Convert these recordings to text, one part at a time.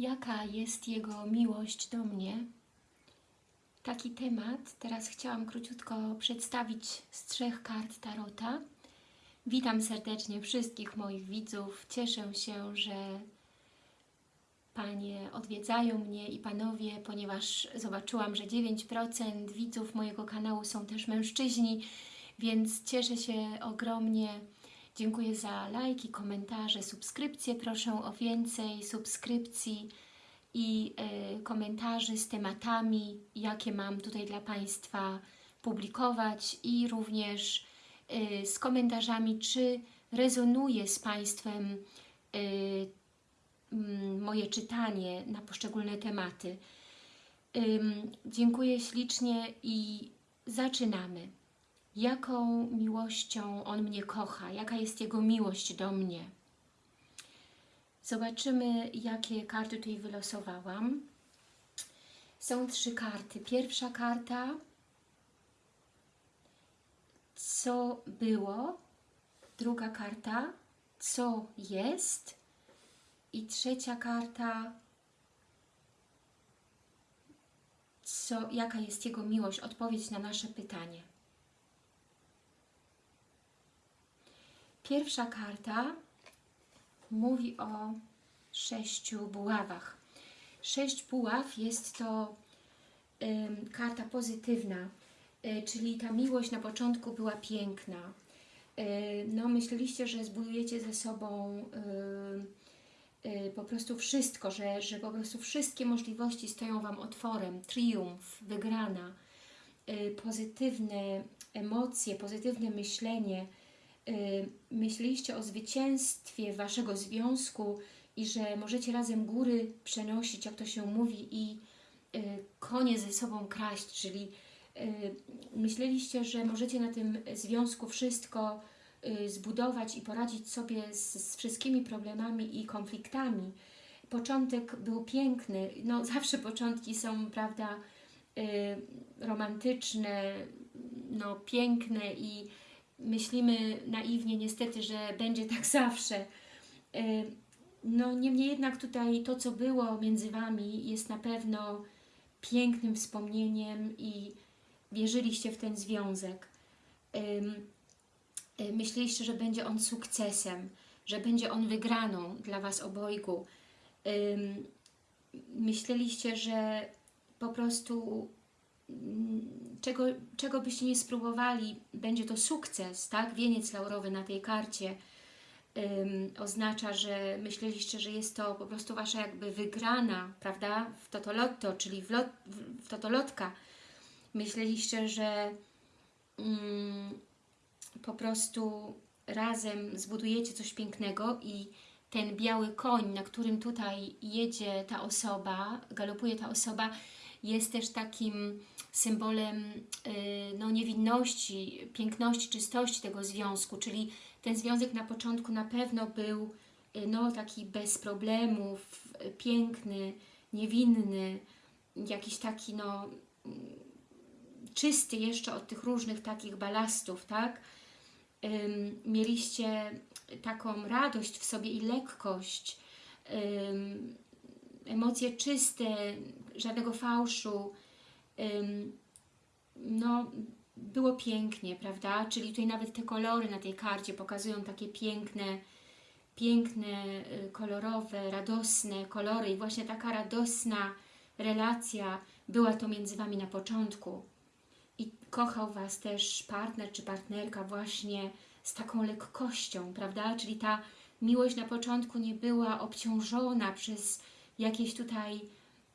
Jaka jest Jego miłość do mnie? Taki temat teraz chciałam króciutko przedstawić z trzech kart Tarota. Witam serdecznie wszystkich moich widzów. Cieszę się, że Panie odwiedzają mnie i Panowie, ponieważ zobaczyłam, że 9% widzów mojego kanału są też mężczyźni, więc cieszę się ogromnie. Dziękuję za lajki, komentarze, subskrypcje. Proszę o więcej subskrypcji i y, komentarzy z tematami, jakie mam tutaj dla Państwa publikować i również y, z komentarzami, czy rezonuje z Państwem y, moje czytanie na poszczególne tematy. Dziękuję ślicznie i zaczynamy. Jaką miłością On mnie kocha? Jaka jest Jego miłość do mnie? Zobaczymy, jakie karty tutaj wylosowałam. Są trzy karty. Pierwsza karta, co było. Druga karta, co jest. I trzecia karta, co, jaka jest Jego miłość, odpowiedź na nasze pytanie. Pierwsza karta mówi o sześciu buławach. Sześć buław jest to ym, karta pozytywna, y, czyli ta miłość na początku była piękna. Y, no, myśleliście, że zbudujecie ze sobą y, y, po prostu wszystko, że, że po prostu wszystkie możliwości stoją Wam otworem, triumf, wygrana, y, pozytywne emocje, pozytywne myślenie, y, myśleliście o zwycięstwie Waszego związku i że możecie razem góry przenosić, jak to się mówi, i y, konie ze sobą kraść, czyli y, myśleliście, że możecie na tym związku wszystko y, zbudować i poradzić sobie z, z wszystkimi problemami i konfliktami. Początek był piękny, no zawsze początki są, prawda, y, romantyczne, no piękne i myślimy naiwnie niestety, że będzie tak zawsze. Y, No niemniej jednak tutaj to, co było między Wami jest na pewno pięknym wspomnieniem i wierzyliście w ten związek. Y, Myśleliście, że będzie on sukcesem, że będzie on wygraną dla Was obojgu. Myśleliście, że po prostu czego, czego byście nie spróbowali, będzie to sukces, tak? Wieniec laurowy na tej karcie oznacza, że myśleliście, że jest to po prostu Wasza jakby wygrana, prawda? W totolotto, czyli w, lot, w, totolotka. Myśleliście, że po prostu razem zbudujecie coś pięknego i ten biały koń, na którym tutaj jedzie ta osoba, galopuje ta osoba, jest też takim symbolem y, no, niewinności, piękności, czystości tego związku, czyli ten związek na początku na pewno był y, no, taki bez problemów, y, piękny, niewinny, jakiś taki no, mm, czysty jeszcze od tych różnych takich balastów, tak? Mieliście taką radość w sobie i lekkość, emocje czyste, żadnego fałszu. No, było pięknie, prawda? Czyli tutaj nawet te kolory na tej karcie pokazują takie piękne, piękne, y, kolorowe, radosne kolory i właśnie taka radosna relacja była to między Wami na początku. I kochał Was też partner czy partnerka właśnie z taką lekkością, prawda? Czyli ta miłość na początku nie była obciążona przez jakieś tutaj,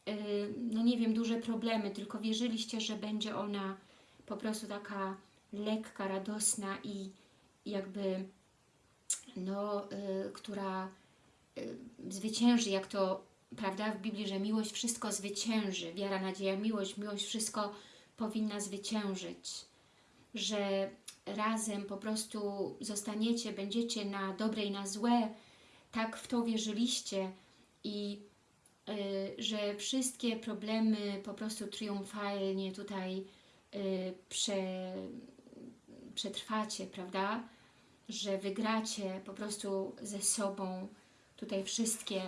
yy, no nie wiem, duże problemy, tylko wierzyliście, że będzie ona po prostu taka lekka, radosna i jakby, no, yy, która yy, zwycięży, jak to, prawda, w Biblii, że miłość wszystko zwycięży, wiara, nadzieja, miłość, miłość wszystko powinna zwyciężyć, że razem po prostu zostaniecie, będziecie na dobre i na złe, tak w to wierzyliście i y, że wszystkie problemy po prostu triumfalnie tutaj y, prze, przetrwacie, prawda? Że wygracie po prostu ze sobą tutaj wszystkie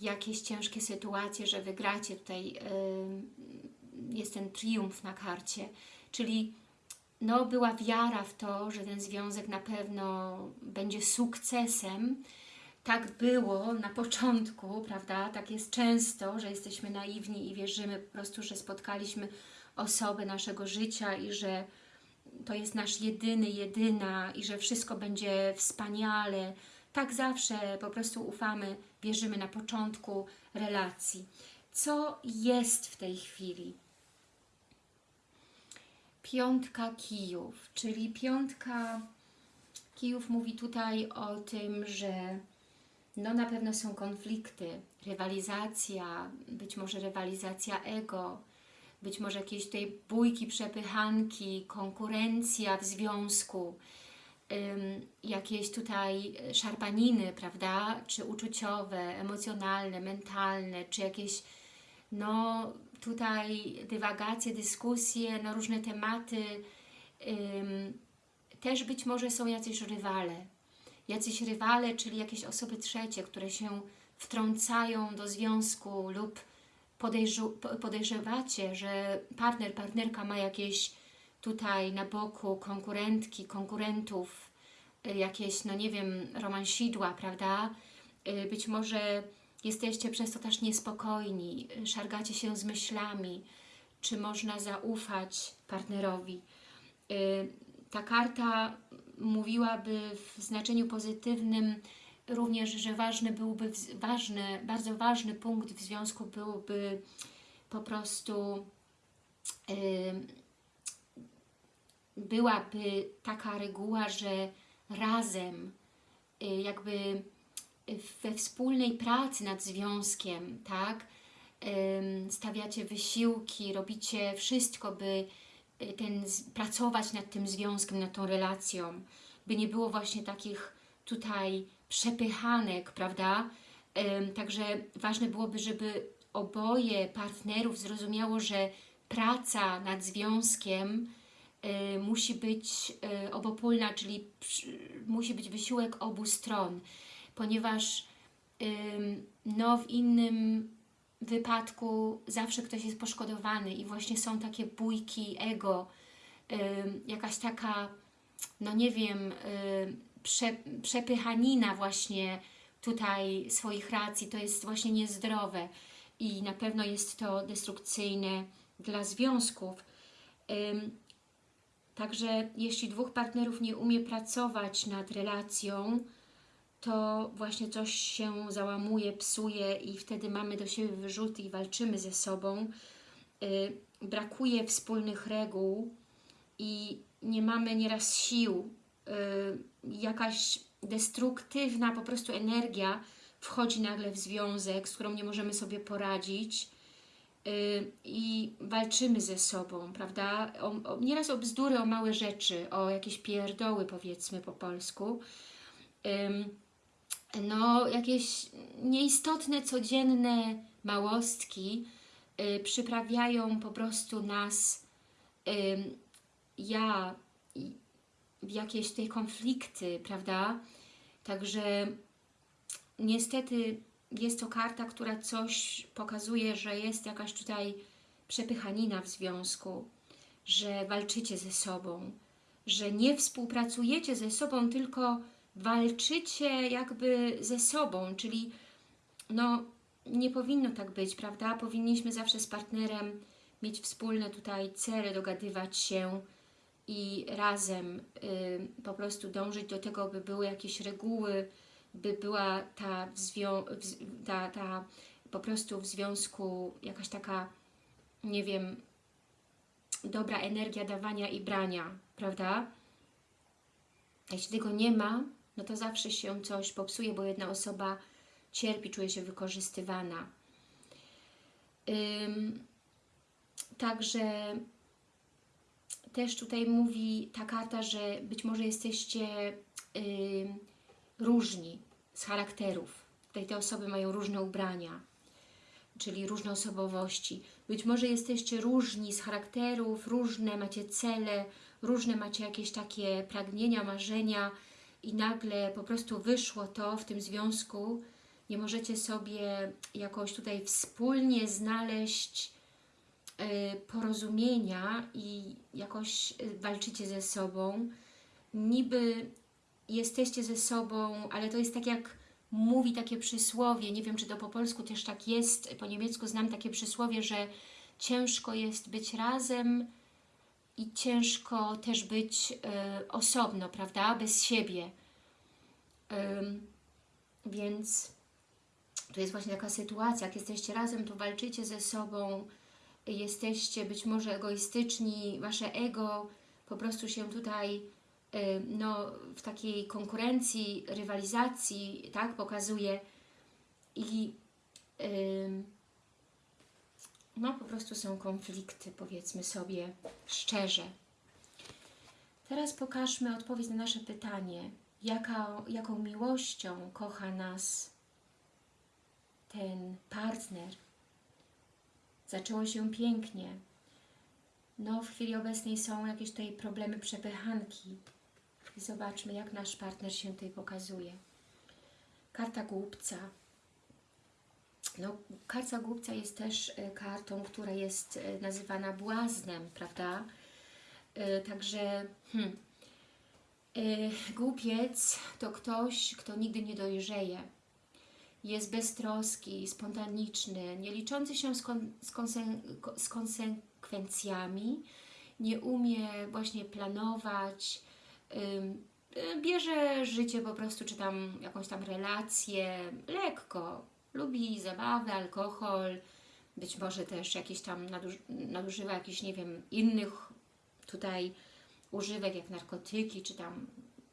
jakieś ciężkie sytuacje, że wygracie. Tutaj y, jest ten triumf na karcie, czyli no, była wiara w to, że ten związek na pewno będzie sukcesem. Tak było na początku, prawda? Tak jest często, że jesteśmy naiwni i wierzymy po prostu, że spotkaliśmy osobę naszego życia i że to jest nasz jedyny, jedyna i że wszystko będzie wspaniale. Tak zawsze po prostu ufamy, wierzymy na początku relacji. Co jest w tej chwili? Piątka kijów, czyli piątka kijów mówi tutaj o tym, że no na pewno są konflikty, rywalizacja, być może rywalizacja ego, być może jakieś tutaj bójki, przepychanki, konkurencja w związku, jakieś tutaj szarpaniny, prawda, czy uczuciowe, emocjonalne, mentalne, czy jakieś no tutaj dywagacje, dyskusje na różne tematy, też być może są jacyś rywale, jacyś rywale, czyli jakieś osoby trzecie, które się wtrącają do związku lub podejrzewacie, że partner, partnerka ma jakieś tutaj na boku konkurentki, konkurentów, y, jakieś, no nie wiem, romansidła, prawda? Y, być może jesteście przez to też niespokojni, y, szargacie się z myślami, czy można zaufać partnerowi. Ta karta mówiłaby w znaczeniu pozytywnym również, że ważny byłby, ważny, bardzo ważny punkt w związku byłby po prostu yy, byłaby taka reguła, że razem yy, jakby we wspólnej pracy nad związkiem, tak, yy, stawiacie wysiłki, robicie wszystko, by ten, pracować nad tym związkiem, nad tą relacją, by nie było właśnie takich tutaj przepychanek, prawda? Także ważne byłoby, żeby oboje partnerów zrozumiało, że praca nad związkiem y, musi być y, obopólna, czyli musi być wysiłek obu stron, ponieważ no, w innym wypadku zawsze ktoś jest poszkodowany i właśnie są takie bójki ego, jakaś taka, no nie wiem, prze, przepychanina właśnie tutaj swoich racji, to jest właśnie niezdrowe i na pewno jest to destrukcyjne dla związków. Także jeśli dwóch partnerów nie umie pracować nad relacją, to właśnie coś się załamuje, psuje i wtedy mamy do siebie wyrzuty i walczymy ze sobą. Y, brakuje wspólnych reguł i nie mamy nieraz sił Y, jakaś destruktywna po prostu energia wchodzi nagle w związek, z którą nie możemy sobie poradzić y, i walczymy ze sobą, prawda? O, o, nieraz o bzdury, o małe rzeczy, o jakieś pierdoły powiedzmy po polsku. No, jakieś nieistotne, codzienne małostki y, przyprawiają po prostu nas, ja w jakieś te konflikty, prawda? Także niestety jest to karta, która coś pokazuje, że jest jakaś tutaj przepychanina w związku, że walczycie ze sobą, że nie współpracujecie ze sobą, tylko walczycie jakby ze sobą, czyli no nie powinno tak być, prawda? Powinniśmy zawsze z partnerem mieć wspólne tutaj cele, dogadywać się, i razem y, po prostu dążyć do tego, by były jakieś reguły, by była ta, ta, ta po prostu w związku jakaś taka, nie wiem, dobra energia dawania i brania, prawda? Jeśli tego nie ma, no to zawsze się coś popsuje, bo jedna osoba cierpi, czuje się wykorzystywana. Ym, także też tutaj mówi ta karta, że być może jesteście y, różni z charakterów. Tutaj te osoby mają różne ubrania, czyli różne osobowości. Być może jesteście różni z charakterów, różne macie cele, różne macie jakieś takie pragnienia, marzenia i nagle po prostu wyszło to w tym związku, nie możecie sobie jakoś tutaj wspólnie znaleźć y, porozumienia i jakoś y, walczycie ze sobą. Niby jesteście ze sobą, ale to jest tak jak mówi takie przysłowie, nie wiem czy to po polsku też tak jest, po niemiecku znam takie przysłowie, że ciężko jest być razem i ciężko też być y, osobno, prawda, bez siebie. Ym, więc to jest właśnie taka sytuacja, jak jesteście razem, to walczycie ze sobą, jesteście być może egoistyczni, Wasze ego po prostu się tutaj y, no, w takiej konkurencji, rywalizacji tak, pokazuje i no po prostu są konflikty, powiedzmy sobie szczerze. Teraz pokażmy odpowiedź na nasze pytanie. Jaka, jaką miłością kocha nas ten partner? Zaczęło się pięknie. No, w chwili obecnej są jakieś tutaj problemy przepychanki. Zobaczmy, jak nasz partner się tutaj pokazuje. Karta głupca. No, karta głupca jest też e, kartą, która jest e, nazywana błaznem, prawda? E, Także hmm, głupiec to ktoś, kto nigdy nie dojrzeje. Jest beztroski, spontaniczny, nie liczący się z, kon, z, z konsekwencjami, nie umie właśnie planować, y, bierze życie po prostu, czy tam jakąś tam relację lekko, lubi zabawę, alkohol, być może też jakieś tam naduż nadużywa jakichś, nie wiem, innych tutaj używek jak narkotyki, czy tam,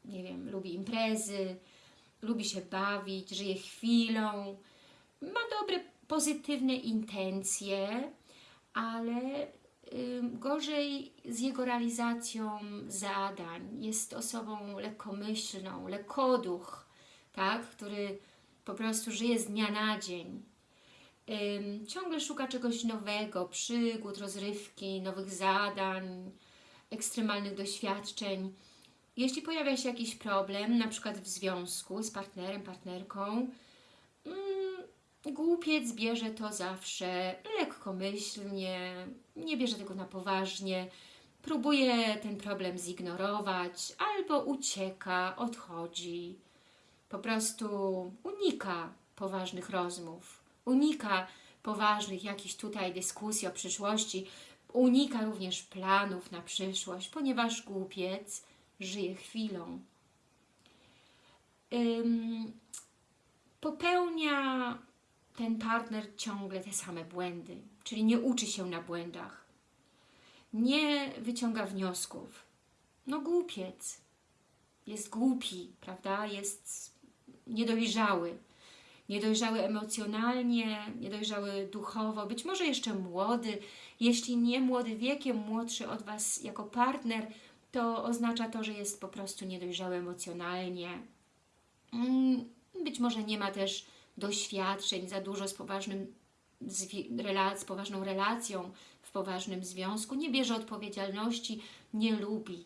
nie wiem, lubi imprezy, lubi się bawić, żyje chwilą, ma dobre, pozytywne intencje, ale gorzej z jego realizacją zadań. Jest osobą lekkomyślną, lekkoduch, tak, który po prostu żyje z dnia na dzień. Ciągle szuka czegoś nowego, przygód, rozrywki, nowych zadań, ekstremalnych doświadczeń. Jeśli pojawia się jakiś problem, na przykład w związku z partnerem, partnerką, mm, głupiec bierze to zawsze lekkomyślnie, nie bierze tego na poważnie, próbuje ten problem zignorować albo ucieka, odchodzi. Po prostu unika poważnych rozmów, unika poważnych jakichś tutaj dyskusji o przyszłości, unika również planów na przyszłość, ponieważ głupiec żyje chwilą. Ym, popełnia ten partner ciągle te same błędy, czyli nie uczy się na błędach, nie wyciąga wniosków. No głupiec, jest głupi, prawda, jest niedojrzały, niedojrzały emocjonalnie, niedojrzały duchowo, być może jeszcze młody, jeśli nie młody wiekiem, młodszy od Was jako partner, to oznacza to, że jest po prostu niedojrzały emocjonalnie. Mm, Być może nie ma też doświadczeń za dużo z, poważnym, z poważną relacją, w poważnym związku, nie bierze odpowiedzialności, nie lubi,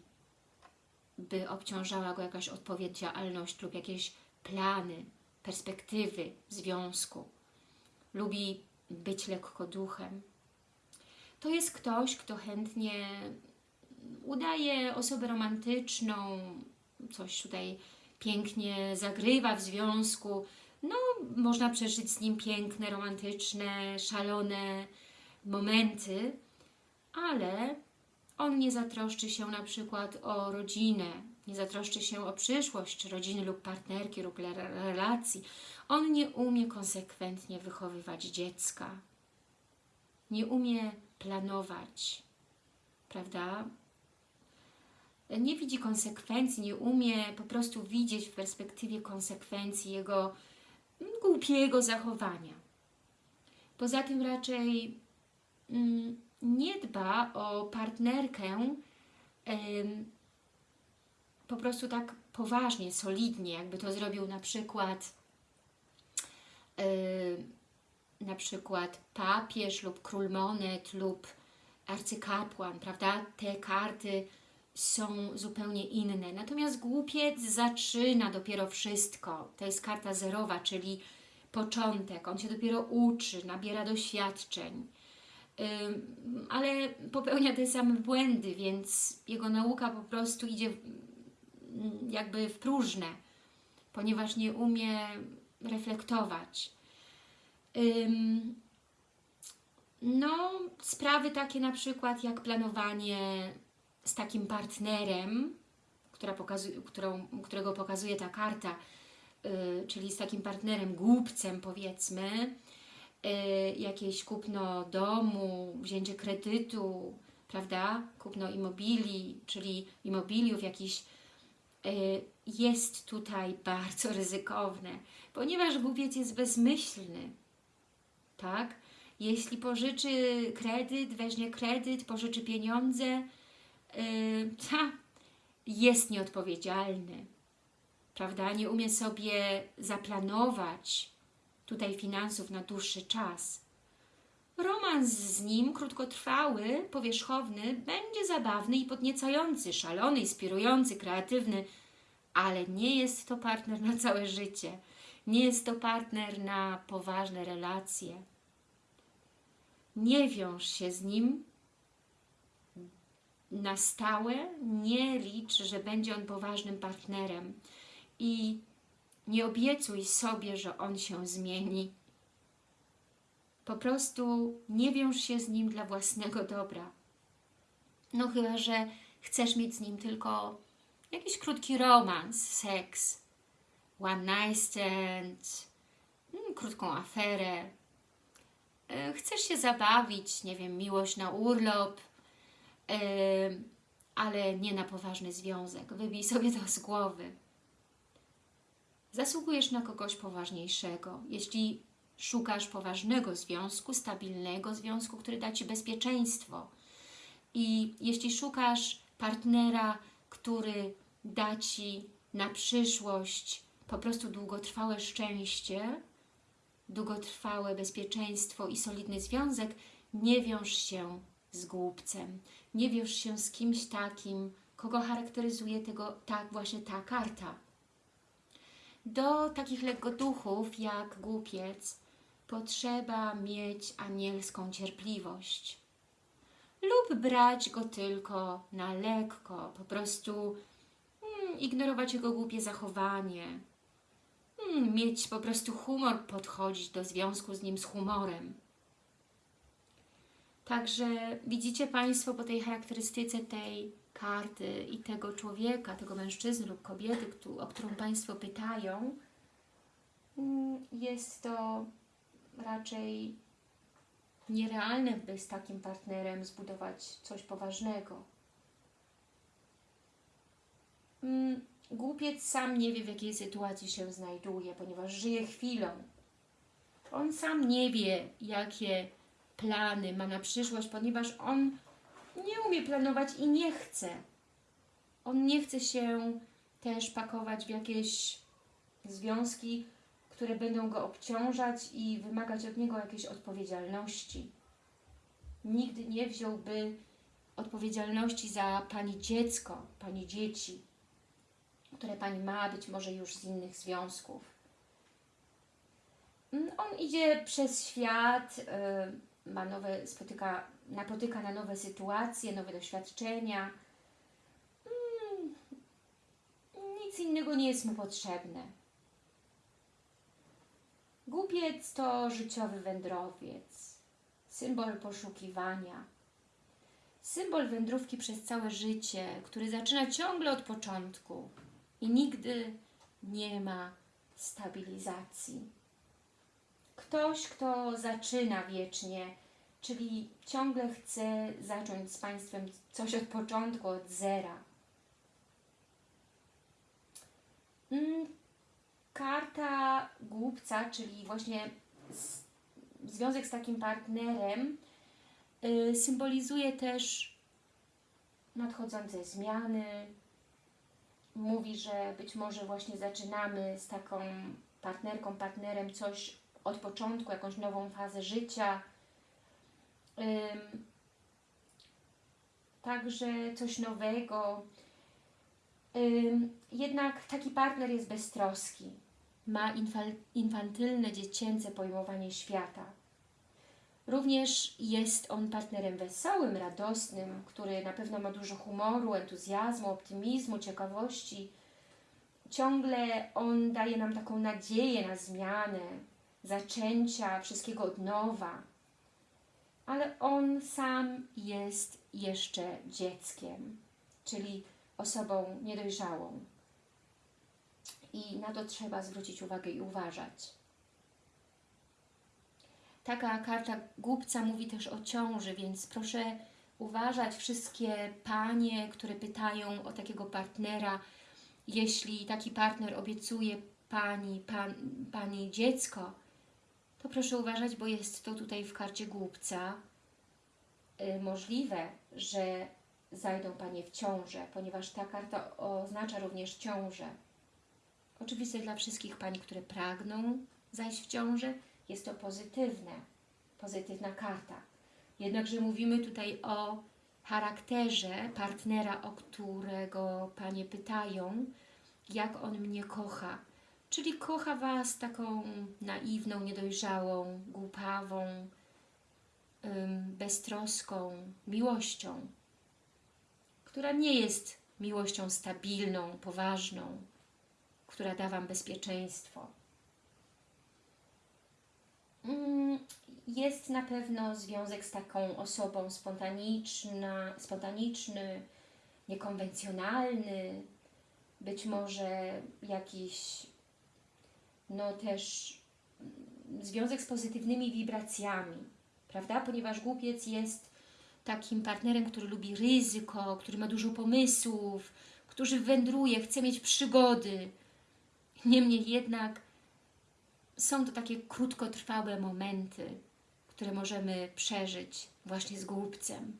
by obciążała go jakaś odpowiedzialność lub jakieś plany, perspektywy związku. Lubi być lekko duchem. To jest ktoś, kto chętnie udaje osobę romantyczną, coś tutaj pięknie zagrywa w związku. No, można przeżyć z nim piękne, romantyczne, szalone momenty, ale on nie zatroszczy się na przykład o rodzinę, nie zatroszczy się o przyszłość rodziny lub partnerki lub relacji. On nie umie konsekwentnie wychowywać dziecka. Nie umie planować, prawda? Nie widzi konsekwencji, nie umie po prostu widzieć w perspektywie konsekwencji jego głupiego zachowania. Poza tym raczej mm, nie dba o partnerkę po prostu tak poważnie, solidnie, jakby to zrobił na przykład yy, na przykład papież lub król monet lub arcykapłan, prawda? Te karty są zupełnie inne. Natomiast głupiec zaczyna dopiero wszystko. To jest karta zerowa, czyli początek, on się dopiero uczy, nabiera doświadczeń, Ym, ale popełnia te same błędy, więc jego nauka po prostu idzie jakby w próżne, ponieważ nie umie reflektować. No, sprawy takie na przykład jak planowanie z takim partnerem, która pokazuje, którą, którego pokazuje ta karta, yy, czyli z takim partnerem, głupcem powiedzmy, yy, jakieś kupno domu, wzięcie kredytu, prawda, kupno immobilii, czyli immobiliów jakiś yy, jest tutaj bardzo ryzykowne, ponieważ głupiec jest bezmyślny, tak? Jeśli pożyczy kredyt, weźmie kredyt, pożyczy pieniądze, ta, jest nieodpowiedzialny, prawda? Nie umie sobie zaplanować tutaj finansów na dłuższy czas. Romans z nim, krótkotrwały, powierzchowny, będzie zabawny i podniecający, szalony, inspirujący, kreatywny, ale nie jest to partner na całe życie. Nie jest to partner na poważne relacje. Nie wiąż się z nim na stałe, nie licz, że będzie on poważnym partnerem i nie obiecuj sobie, że on się zmieni. Po prostu nie wiąż się z nim dla własnego dobra. No chyba, że chcesz mieć z nim tylko jakiś krótki romans, seks, one night stand, mm, krótką aferę. E, Chcesz się zabawić, nie wiem, miłość na urlop, e, ale nie na poważny związek. Wybij sobie to z głowy. Zasługujesz na kogoś poważniejszego. Jeśli szukasz poważnego związku, stabilnego związku, który da Ci bezpieczeństwo i jeśli szukasz partnera, który da Ci na przyszłość po prostu długotrwałe szczęście, długotrwałe bezpieczeństwo i solidny związek, nie wiąż się z głupcem. Nie wiąż się z kimś takim, kogo charakteryzuje tego, tak właśnie ta karta. Do takich lekkoduchów jak głupiec potrzeba mieć anielską cierpliwość lub brać go tylko na lekko, po prostu mm, ignorować jego głupie zachowanie, mm, mieć po prostu humor, podchodzić do związku z nim z humorem. Także widzicie Państwo po tej charakterystyce tej karty i tego człowieka, tego mężczyzny lub kobiety, o którą Państwo pytają, mm, jest to raczej nierealne, by z takim partnerem zbudować coś poważnego. Mm, Głupiec sam nie wie, w jakiej sytuacji się znajduje, ponieważ żyje chwilą. On sam nie wie, jakie plany ma na przyszłość, ponieważ on nie umie planować i nie chce. On nie chce się też pakować w jakieś związki, które będą go obciążać i wymagać od niego jakiejś odpowiedzialności. Nigdy nie wziąłby odpowiedzialności za Pani dziecko, Pani dzieci, które Pani ma, być może już z innych związków. Mm, On idzie przez świat, y, ma nowe, spotyka, napotyka na nowe sytuacje, nowe doświadczenia. Mm, Nic innego nie jest mu potrzebne. Głupiec to życiowy wędrowiec, symbol poszukiwania, symbol wędrówki przez całe życie, który zaczyna ciągle od początku i nigdy nie ma stabilizacji. Ktoś, kto zaczyna wiecznie, czyli ciągle chce zacząć z Państwem coś od początku, od zera. Karta głupca, czyli właśnie z, związek z takim partnerem, y, symbolizuje też nadchodzące zmiany. Mówi, że być może właśnie zaczynamy z taką partnerką, partnerem coś od początku, jakąś nową fazę życia. Także coś nowego. Jednak taki partner jest beztroski. Ma infantylne, dziecięce pojmowanie świata. Również jest on partnerem wesołym, radosnym, który na pewno ma dużo humoru, entuzjazmu, optymizmu, ciekawości. Ciągle on daje nam taką nadzieję na zmianę, zaczęcia wszystkiego od nowa. Ale on sam jest jeszcze dzieckiem, czyli osobą niedojrzałą. I na to trzeba zwrócić uwagę i uważać. Taka karta głupca mówi też o ciąży, więc proszę uważać wszystkie panie, które pytają o takiego partnera. Jeśli taki partner obiecuje pani, pan, pani dziecko, to proszę uważać, bo jest to tutaj w karcie głupca yy, możliwe, że zajdą Panie w ciążę, ponieważ ta karta oznacza również ciążę. Oczywiście dla wszystkich Pań, które pragną zajść w ciążę, jest to pozytywne, pozytywna karta. Jednakże mówimy tutaj o charakterze partnera, o którego Panie pytają, jak on mnie kocha. Czyli kocha Was taką naiwną, niedojrzałą, głupawą, beztroską miłością, która nie jest miłością stabilną, poważną, która da Wam bezpieczeństwo. Mm, jest na pewno związek z taką osobą spontaniczna, spontaniczny, niekonwencjonalny, być może jakiś, no też mm, związek z pozytywnymi wibracjami, prawda? Ponieważ głupiec jest takim partnerem, który lubi ryzyko, który ma dużo pomysłów, który wędruje, chce mieć przygody. Niemniej jednak są to takie krótkotrwałe momenty, które możemy przeżyć właśnie z głupcem.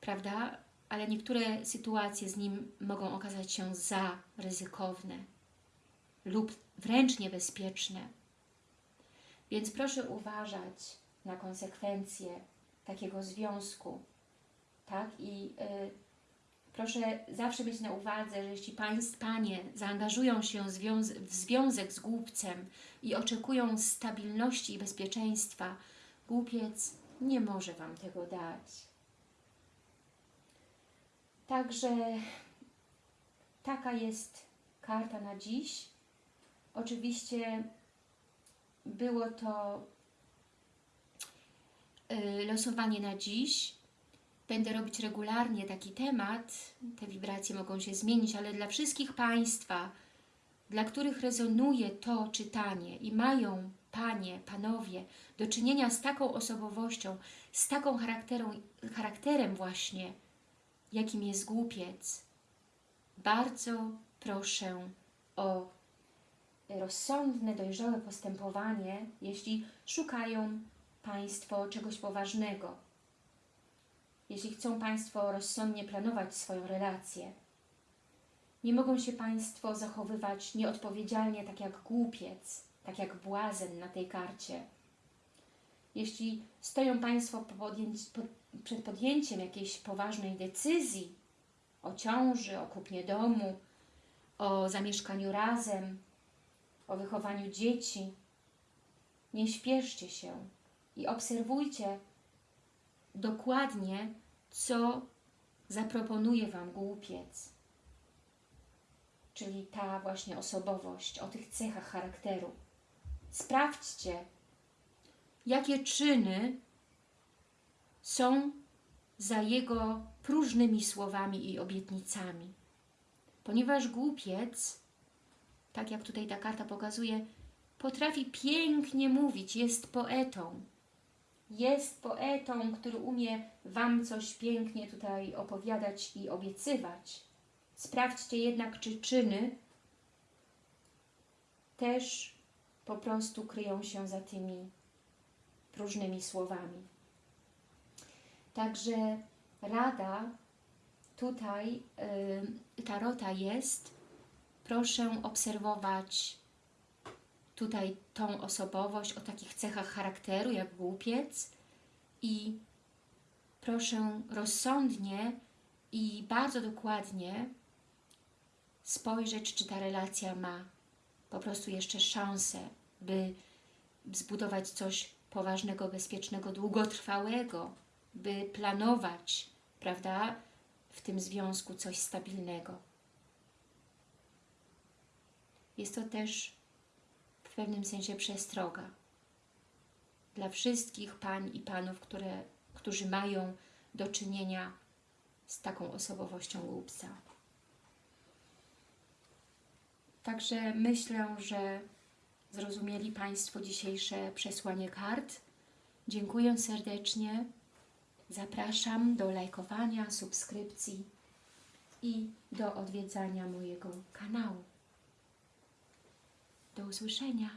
Prawda? Ale niektóre sytuacje z nim mogą okazać się za ryzykowne lub wręcz niebezpieczne. Więc proszę uważać na konsekwencje takiego związku. Tak? I y, proszę zawsze mieć na uwadze, że jeśli państw, Panie zaangażują się w związek z głupcem i oczekują stabilności i bezpieczeństwa, głupiec nie może Wam tego dać. Także taka jest karta na dziś. Oczywiście było to y, losowanie na dziś. Będę robić regularnie taki temat. Te wibracje mogą się zmienić, ale dla wszystkich Państwa, dla których rezonuje to czytanie i mają Panie, Panowie do czynienia z taką osobowością, z taką charakterem właśnie, jakim jest głupiec, bardzo proszę o rozsądne, dojrzałe postępowanie, jeśli szukają Państwo czegoś poważnego, jeśli chcą Państwo rozsądnie planować swoją relację. Nie mogą się Państwo zachowywać nieodpowiedzialnie, tak jak głupiec, tak jak błazen na tej karcie. Jeśli stoją Państwo przed podjęciem jakiejś poważnej decyzji o ciąży, o kupnie domu, o zamieszkaniu razem, o wychowaniu dzieci. Nie śpieszcie się i obserwujcie dokładnie, co zaproponuje Wam głupiec. Czyli ta właśnie osobowość, o tych cechach charakteru. Sprawdźcie, jakie czyny są za jego próżnymi słowami i obietnicami. Ponieważ głupiec tak jak tutaj ta karta pokazuje, potrafi pięknie mówić, jest poetą. Jest poetą, który umie Wam coś pięknie tutaj opowiadać i obiecywać. Sprawdźcie jednak, czy czyny też po prostu kryją się za tymi próżnymi słowami. Także rada tutaj yy, Tarota jest, proszę obserwować tutaj tą osobowość o takich cechach charakteru jak głupiec i proszę rozsądnie i bardzo dokładnie spojrzeć, czy ta relacja ma po prostu jeszcze szansę, by zbudować coś poważnego, bezpiecznego, długotrwałego, by planować, prawda, w tym związku coś stabilnego. Jest to też pewnym sensie przestroga dla wszystkich pań i panów, które, którzy mają do czynienia z taką osobowością głupca. Także myślę, że zrozumieli Państwo dzisiejsze przesłanie kart. Dziękuję serdecznie. Zapraszam do lajkowania, subskrypcji i do odwiedzania mojego kanału. Do usłyszenia.